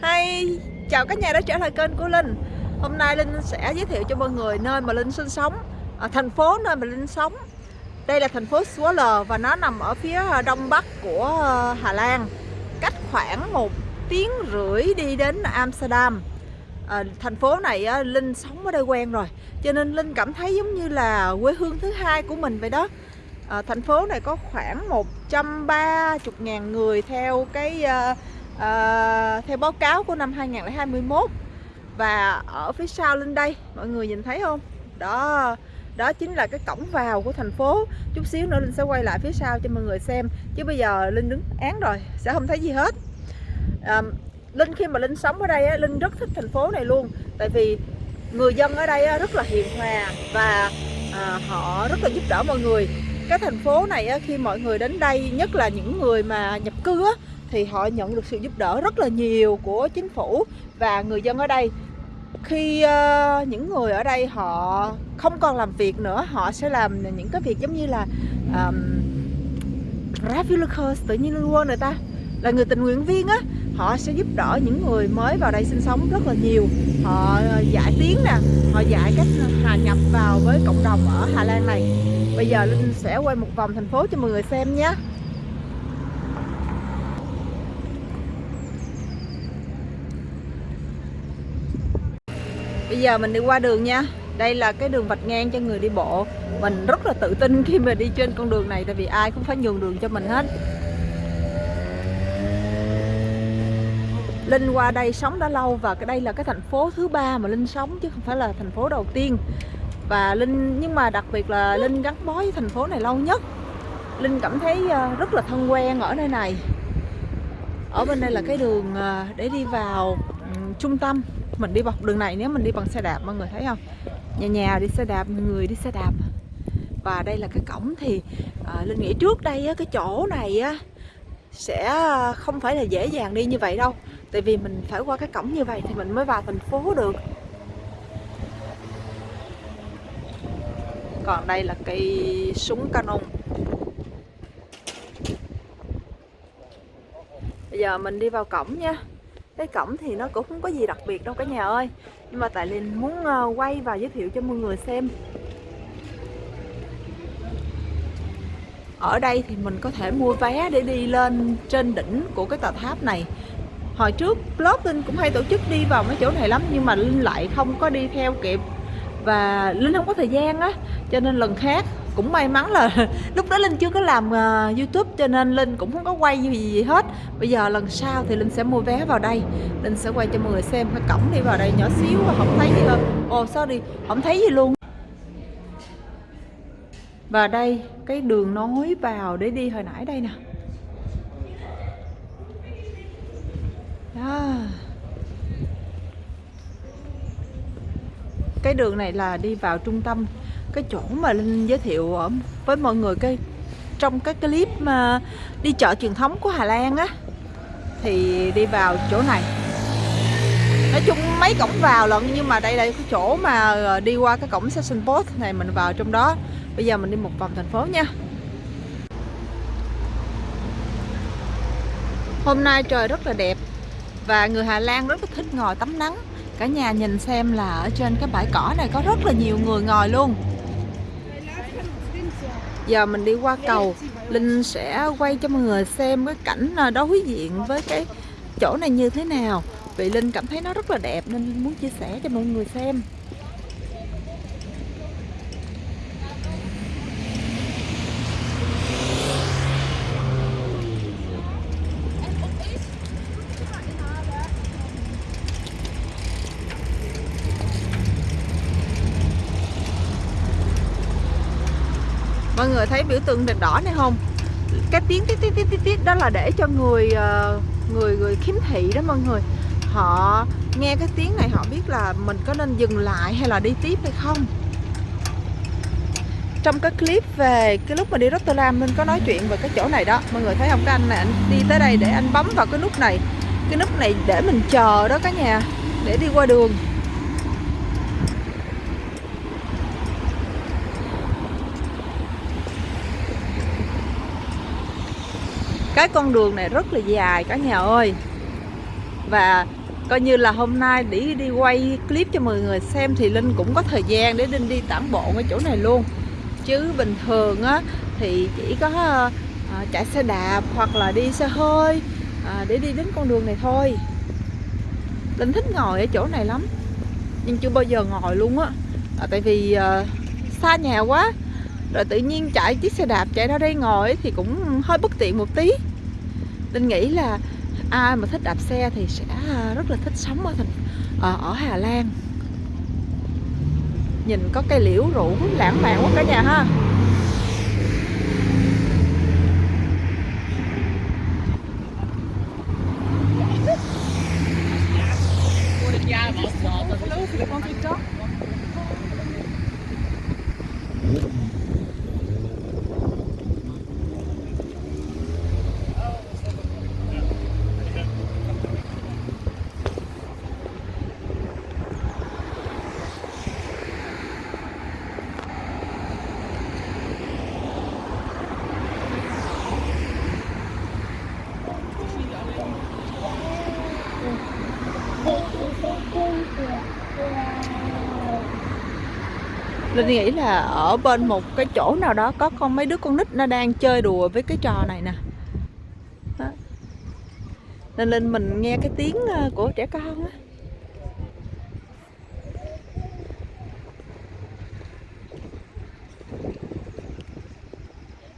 Hay chào các nhà đã trở lại kênh của Linh. Hôm nay Linh sẽ giới thiệu cho mọi người nơi mà Linh sinh sống ở Thành phố nơi mà Linh sống. Đây là thành phố Zwolle và nó nằm ở phía à, đông bắc của à, Hà Lan. Cách khoảng một tiếng rưỡi đi đến Amsterdam. À, Thành phố này Linh sống ở đây quen rồi. Cho nên Linh cảm thấy giống như là quê hương thứ hai của mình vậy đó. À, Thành phố này có khoảng 130.000 người theo cái uh, à, theo báo cáo của năm 2021 và ở phía sau lên đây mọi người nhìn thấy không? Đó đó chính là cái cổng vào của thành phố. Chút xíu nữa linh sẽ quay lại phía sau cho mọi người xem chứ bây giờ linh đứng án rồi sẽ không thấy gì hết. À, linh khi mà linh sống ở đây linh rất thích thành phố này luôn tại vì người dân ở đây rất là hiền hòa và à, họ rất là giúp đỡ mọi người. Cái thành phố này khi mọi người đến đây nhất là những người mà nhập cư á, thì họ nhận được sự giúp đỡ rất là nhiều của chính phủ và người dân ở đây. Khi uh, những người ở đây họ không còn làm việc nữa họ sẽ làm những cái việc giống như là um, Ravilacers tự nhiên luôn người ta là người tình nguyện viên á họ sẽ giúp đỡ những người mới vào đây sinh sống rất là nhiều. Họ ờ, dạy tiếng nè họ dạy cách ờ, hòa nhập vào với cộng đồng ở Hà Lan này. Bây giờ Linh sẽ quay một vòng thành phố cho mọi người xem nhé. Bây giờ mình đi qua đường nha. Đây là cái đường vạch ngang cho người đi bộ. Mình rất là tự tin khi mà đi trên con đường này, Tại vì ai cũng phải nhường đường cho mình hết. Linh qua đây sống đã lâu Và cái đây là cái thành phố thứ ba mà Linh sống Chứ không phải là thành phố đầu tiên. Và Linh, nhưng mà đặc biệt là Linh gắn bó với thành phố này lâu nhất. Linh cảm thấy ờ, rất là thân quen ở nơi này. Ở bên đây là cái đường ờ, để đi vào trung tâm mình đi bọc đường này nếu mình đi bằng xe đạp mọi người thấy không? Nhà nhà đi xe đạp người đi xe đạp. Và đây là cái cổng thì à, linh nghĩ trước đây á, cái chỗ này á sẽ à, không phải là dễ dàng đi như vậy đâu. Tại vì mình phải qua cái cổng như vậy thì mình mới vào thành phố được. Còn đây là cây súng canon. Bây giờ mình đi vào cổng nha cái cổng thì nó cũng không có gì đặc biệt đâu cả nhà ơi. Nhưng mà tại Linh muốn ờ, quay và giới thiệu cho mọi người xem. Ở đây thì mình có thể mua vé để đi lên trên đỉnh của cái tòa tháp này. Hồi trước blog Linh cũng hay tổ chức đi vào mấy chỗ này lắm, nhưng mà Linh lại không có đi theo kịp. Và Linh không có thời gian á, cho nên lần khác cũng may mắn là lúc đó linh chưa có làm uh, youtube cho nên linh cũng không có quay gì, gì hết. Bây giờ lần sau thì linh sẽ mua vé vào đây. Linh sẽ quay cho mọi người xem cái cổng đi vào đây nhỏ xíu và không thấy gì hơn. Ồ oh, sorry không thấy gì luôn. Và đây cái đường nối vào để đi hồi nãy đây nè. Đó cái đường này là đi vào trung tâm cái chỗ mà linh giới thiệu ở với mọi người cái, trong cái clip mà đi chợ truyền thống của Hà Lan á, thì đi vào chỗ này. Nói chung mấy cổng vào lận, nhưng mà đây là cái chỗ mà ờ, đi qua cái cổng station Post này mình vào trong đó. Bây giờ mình đi một vòng thành phố nha. Hôm nay trời rất là đẹp và người Hà Lan rất là thích ngồi tắm nắng. Cả nhà nhìn xem là ở trên cái bãi cỏ này có rất là nhiều người ngồi luôn giờ mình đi qua cầu, Linh sẽ quay cho mọi người xem cái cảnh đối diện với cái chỗ này như thế nào. Vì Linh cảm thấy nó rất là đẹp nên Linh muốn chia sẻ cho mọi người xem. Người thấy biểu tượng đèn đỏ này không? Cái tiếng tít tít tít tít đó là để cho người ờ, người người khiếm thị đó mọi người. Họ nghe cái tiếng này họ biết là mình có nên dừng lại hay là đi tiếp hay không? Trong cái clip về cái lúc mà đi Rotterdam mình có nói chuyện về cái chỗ này đó. Mọi người thấy không? Cái anh này, anh đi tới đây để anh bấm vào cái nút này. Cái nút này để mình chờ đó cả nhà, để đi qua đường. Cái con đường này rất là dài cả nhà ơi. Và coi như là hôm nay để đi quay clip cho mọi người xem thì Linh cũng có thời gian để Linh đi tản bộ ở chỗ này luôn. Chứ bình thường á thì chỉ có à, chạy xe đạp hoặc là đi xe hơi à, để đi đến con đường này thôi. Linh thích ngồi ở chỗ này lắm nhưng chưa bao giờ ngồi luôn á. À, tại vì à, xa nhà quá rồi tự nhiên chạy chiếc xe đạp chạy ra đây ngồi thì cũng hơi bất tiện một tí. Linh nghĩ là ai mà thích đạp xe thì sẽ à, rất là thích sống ở thành ở, ở Hà Lan. Nhìn có cây liễu rủ lãng mạn quá cả nhà ha. Linh nghĩ là ở bên một cái chỗ nào đó có con mấy đứa con nít nó đang chơi đùa với cái trò này nè. Đó. Nên Linh mình nghe cái tiếng ờ, của trẻ con á.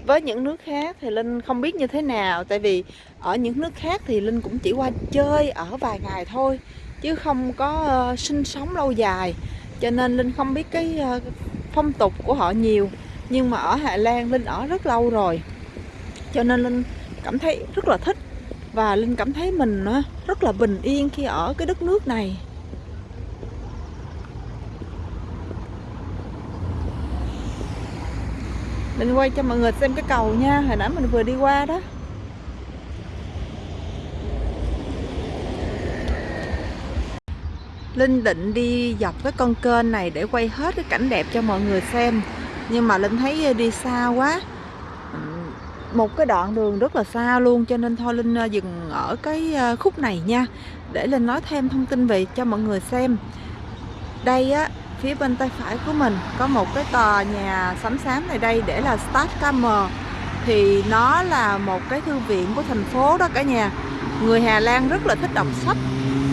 Với những nước khác thì Linh không biết như thế nào Tại vì ở những nước khác thì Linh cũng chỉ qua chơi ở vài ngày thôi Chứ không có uh, sinh sống lâu dài. Cho nên Linh không biết cái ờ, phong tục của họ nhiều. Nhưng mà ở Hà Lan Linh ở rất lâu rồi. Cho nên Linh cảm thấy rất là thích. Và Linh cảm thấy mình ờ, rất là bình yên khi ở cái đất nước này. Linh quay cho mọi người xem cái cầu nha. Hồi nãy mình vừa đi qua đó. Linh định đi dọc cái con kênh này để quay hết cái cảnh đẹp cho mọi người xem. Nhưng mà Linh thấy đi xa quá. Một cái đoạn đường rất là xa luôn, Cho nên thôi Linh ờ, dừng ở cái ờ, khúc này nha. Để Linh nói thêm thông tin về cho mọi người xem. Đây á, phía bên tay phải của mình có một cái tòa nhà sắm xám này đây để là Stadtkammer thì nó là một cái thư viện của thành phố đó cả nhà. Người Hà Lan rất là thích đọc sách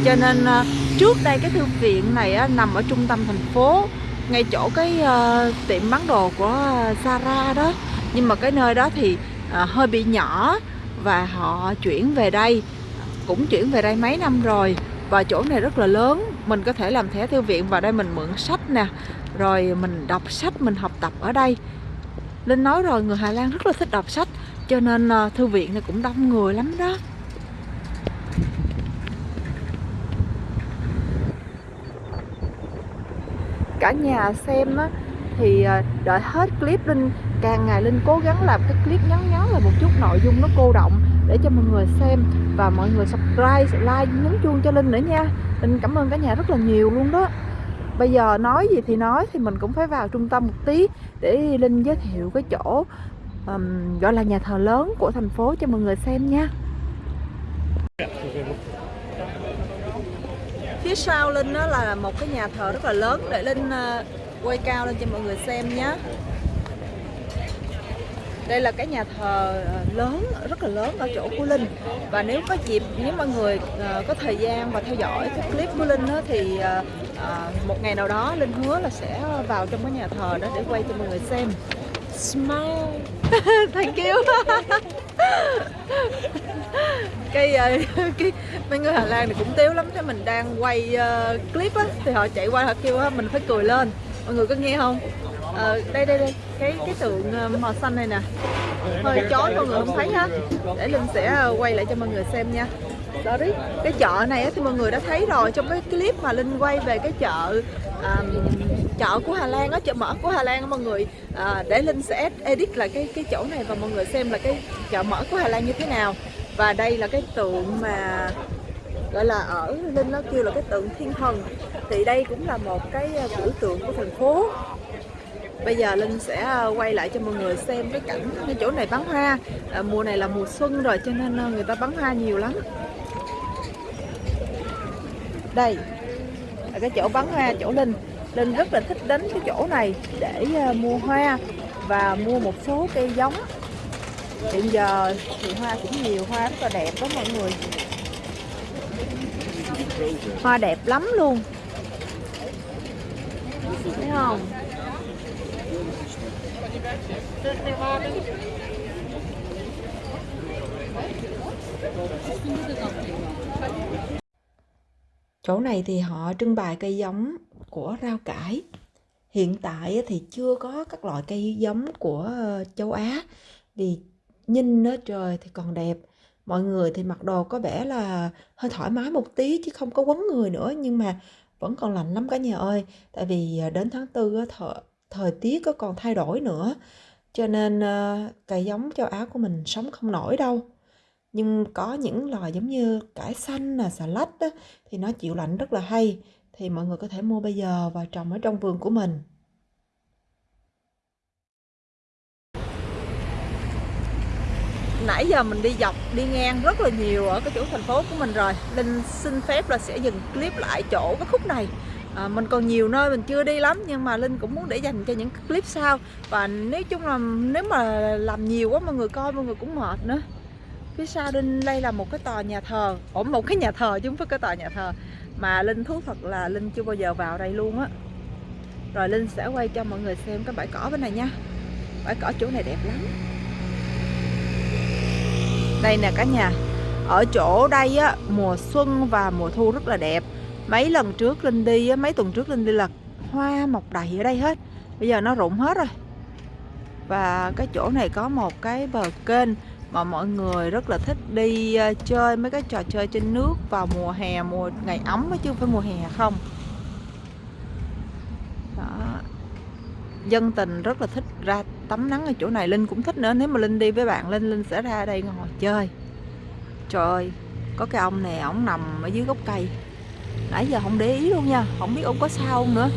cho nên ờ, trước đây cái thư viện này á, nằm ở trung tâm thành phố ngay chỗ cái uh, tiệm bán đồ của Zara đó. Nhưng mà cái nơi đó thì uh, hơi bị nhỏ và họ chuyển về đây cũng chuyển về đây mấy năm rồi. Và chỗ này rất là lớn mình có thể làm thẻ thư viện vào đây mình mượn sách nè rồi mình đọc sách mình học tập ở đây. Linh nói rồi người Hà Lan rất là thích đọc sách cho nên uh, thư viện này cũng đông người lắm đó. Cả nhà xem á thì ờ, đợi hết clip Linh càng ngày Linh cố gắng làm cái clip ngắn ngắn là một chút nội dung nó cô động để cho mọi người xem và mọi người subscribe, like, nhấn chuông cho Linh nữa nha. Linh cảm ơn cả nhà rất là nhiều luôn đó. Bây giờ nói gì thì nói thì mình cũng phải vào trung tâm một tí để Linh giới thiệu cái chỗ um, gọi là nhà thờ lớn của thành phố cho mọi người xem nha. Phía sau Linh đó là một cái nhà thờ rất là lớn. Để Linh ờ, quay cao lên cho mọi người xem nhé đây là cái nhà thờ ờ, lớn rất là lớn ở chỗ của Linh. Và nếu có dịp nếu mọi người ờ, có thời gian và theo dõi cái clip của Linh đó, thì một ngày nào đó Linh hứa là sẽ vào trong cái nhà thờ đó để quay cho mọi người xem smile. Thank you. Cái, ờ, cái mấy người Hà Lan thì cũng tiếu lắm thế mình đang quay uh, clip á thì họ chạy qua họ kêu á mình phải cười lên. Mọi người có nghe không? Ờ, đây đây đây cái cái tượng ờ, màu xanh này nè. Hơi chói mọi người không thấy ha để linh sẽ quay lại cho mọi người xem nha. Sorry. Cái chợ này thì mọi người đã thấy rồi trong cái clip mà linh quay về cái chợ um, chợ của Hà Lan á chợ mở của Hà Lan á mọi người à, để linh sẽ edit lại cái cái chỗ này và mọi người xem là cái chợ mở của Hà Lan như thế nào. Và đây là cái tượng mà gọi là ở linh nó kêu là cái tượng thiên thần. Thì đây cũng là một cái à, biểu tượng của thành phố. Bây giờ Linh sẽ à, quay lại cho mọi người xem cái cảnh cái chỗ này bắn hoa. À, Mùa này là mùa xuân rồi cho nên à, người ta bắn hoa nhiều lắm. Đây là cái chỗ bắn hoa chỗ Linh. Linh rất là thích đến cái chỗ này để ờ, mua hoa và mua một số cây giống. Hiện giờ thì hoa cũng nhiều, hoa rất là đẹp đó mọi người. Hoa đẹp lắm luôn. Thấy không? Chỗ này thì họ trưng bày cây giống của rau cải. Hiện tại thì chưa có các loại cây giống của ờ, châu Á vì nhìn nó trời thì còn đẹp. Mọi người thì mặc đồ có vẻ là hơi thoải mái một tí chứ không có quấn người nữa nhưng mà vẫn còn lạnh lắm cả nhà ơi. Tại vì ờ, đến tháng tư thời, thời tiết có còn thay đổi nữa. Cho nên ờ, cây giống châu Á của mình sống không nổi đâu. Nhưng có những loài giống như cải xanh là xà lách đó, thì nó chịu lạnh rất là hay thì mọi người có thể mua bây giờ và trồng ở trong vườn của mình. Nãy giờ mình đi dọc đi ngang rất là nhiều ở cái chỗ thành phố của mình rồi. Linh xin phép là sẽ dừng clip lại chỗ cái khúc này. À, mình còn nhiều nơi mình chưa đi lắm nhưng mà Linh cũng muốn để dành cho những clip sau. Và nếu chung là nếu mà làm nhiều quá mọi người coi mọi người cũng mệt nữa phía sau Linh đây là một cái tòa nhà thờ. Ổn một cái nhà thờ chứ không phải cái tòa nhà thờ. Mà Linh thú thật là Linh chưa bao giờ vào đây luôn á. Rồi Linh sẽ quay cho mọi người xem cái bãi cỏ bên này nha. Bãi cỏ chỗ này đẹp lắm. Đây nè cả nhà. Ở chỗ đây á mùa xuân và mùa thu rất là đẹp. Mấy lần trước Linh đi á, mấy tuần trước Linh đi là hoa mọc đầy ở đây hết. Bây giờ nó rụng hết rồi. Và cái chỗ này có một cái bờ kênh mà mọi người rất là thích đi ờ, chơi mấy cái trò chơi trên nước vào mùa hè, mùa ngày ấm chứ không phải mùa hè không. Đó. Dân tình rất là thích ra tắm nắng ở chỗ này. Linh cũng thích nữa. Nếu mà linh đi với bạn linh linh sẽ ra đây ngồi chơi. Trời ơi có cái ông này ổng nằm ở dưới gốc cây. Nãy giờ không để ý luôn nha. Không biết ông có sao không nữa.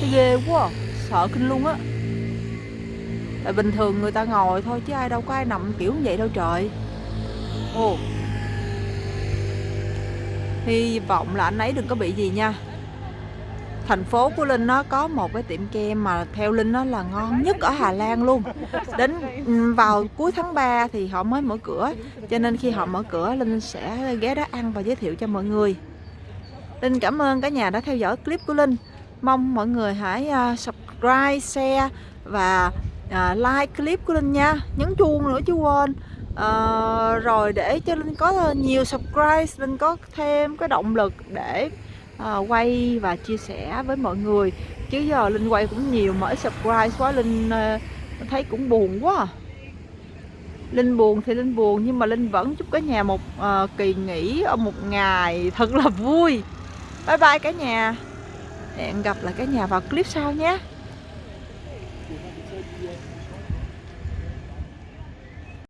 Thấy ghê quá à. sợ kinh luôn á tại bình thường người ta ngồi thôi chứ ai đâu có ai nằm kiểu như vậy đâu trời. Ồ. Hy vọng là anh ấy đừng có bị gì nha. Thành phố của Linh nó có một cái tiệm kem mà theo Linh nó là ngon nhất ở Hà Lan luôn. Đến vào cuối tháng 3 thì họ mới mở cửa cho nên khi họ mở cửa Linh sẽ ghé đó ăn và giới thiệu cho mọi người. Linh cảm ơn cả nhà đã theo dõi clip của Linh. Mong mọi người hãy à, subscribe, share và À, like clip của Linh nha. Nhấn chuông nữa chứ quên. Uh, rồi để cho Linh có nhiều subscribe Linh có thêm cái động lực để uh, quay và chia sẻ với mọi người. Chứ giờ Linh quay cũng nhiều mà ít subscribe quá Linh uh, thấy cũng buồn quá. À. Linh buồn thì Linh buồn nhưng mà Linh vẫn chúc cả nhà một uh, kỳ nghỉ ở một ngày thật là vui. Bye bye cả nhà. Hẹn gặp lại cả nhà vào clip sau nhé.